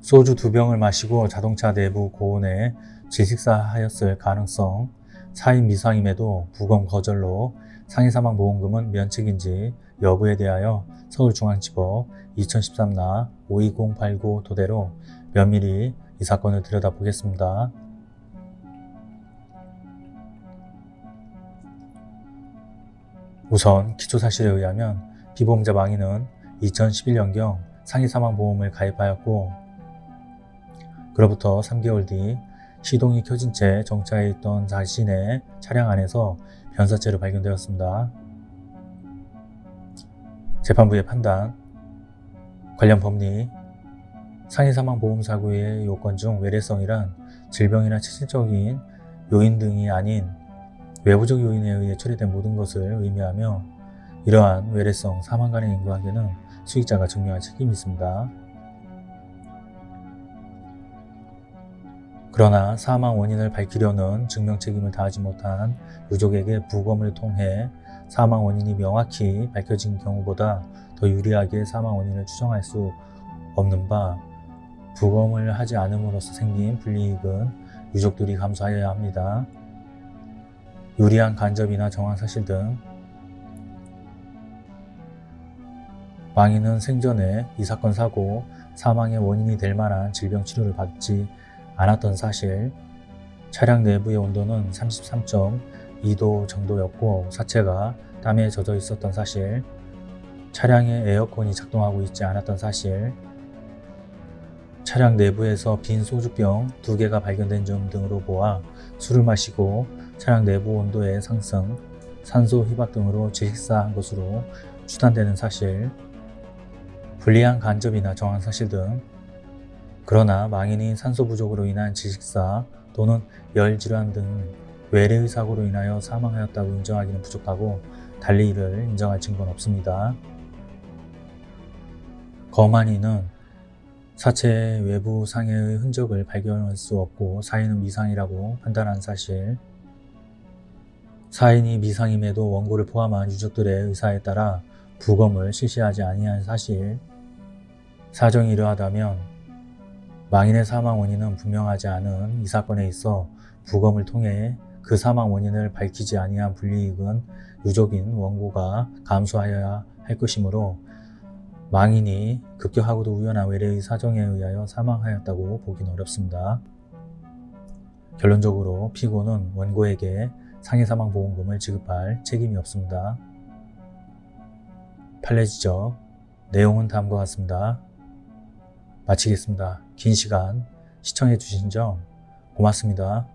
소주 두 병을 마시고 자동차 내부 고온에 질식사하였을 가능성, 사인 미상임에도 부검 거절로 상해사망 보험금은 면책인지 여부에 대하여 서울중앙지법 2013나 52089 토대로 면밀히 이 사건을 들여다보겠습니다. 우선 기초사실에 의하면 피보험자 망인은 2011년경 상해사망보험을 가입하였고 그로부터 3개월 뒤 시동이 켜진 채 정차해 있던 자신의 차량 안에서 변사체로 발견되었습니다. 재판부의 판단 관련 법리 상해사망보험사고의 요건 중 외래성이란 질병이나 체질적인 요인 등이 아닌 외부적 요인에 의해 처리된 모든 것을 의미하며 이러한 외래성 사망 간의 인과관계는 수익자가 증명할 책임이 있습니다. 그러나 사망 원인을 밝히려는 증명 책임을 다하지 못한 유족에게 부검을 통해 사망 원인이 명확히 밝혀진 경우보다 더 유리하게 사망 원인을 추정할 수 없는 바 부검을 하지 않음으로써 생긴 불이익은 유족들이 감수하여야 합니다. 유리한 간접이나 정황 사실 등 망인은 생전에 이 사건 사고 사망의 원인이 될 만한 질병 치료를 받지 않았던 사실. 차량 내부의 온도는 33.2도 정도였고 사체가 땀에 젖어 있었던 사실. 차량에 에어컨이 작동하고 있지 않았던 사실. 차량 내부에서 빈 소주병 두 개가 발견된 점 등으로 보아 술을 마시고 차량 내부 온도의 상승, 산소 희박 등으로 질식사한 것으로 추단되는 사실, 불리한 간접이나 정황 사실 등. 그러나 망인이 산소 부족으로 인한 질식사 또는 열질환 등 외래의 사고로 인하여 사망하였다고 인정하기는 부족하고 달리 이를 인정할 증거는 없습니다. 검한 이는 사체의 외부 상해의 흔적을 발견할 수 없고 사인은 미상이라고 판단한 사실. 사인이 미상임에도 원고를 포함한 유족들의 의사에 따라 부검을 실시하지 아니한 사실 사정이 이러하다면 망인의 사망 원인은 분명하지 않은 이 사건에 있어 부검을 통해 그 사망 원인을 밝히지 아니한 불이익은 유족인 원고가 감수하여야 할 것이므로 망인이 급격하고도 우연한 외래의 사정에 의하여 사망하였다고 보기는 어렵습니다. 결론적으로 피고는 원고에게 상해사망보험금을 지급할 책임이 없습니다. 판례 지적 내용은 다음과 같습니다. 마치겠습니다. 긴 시간 시청해 주신 점 고맙습니다.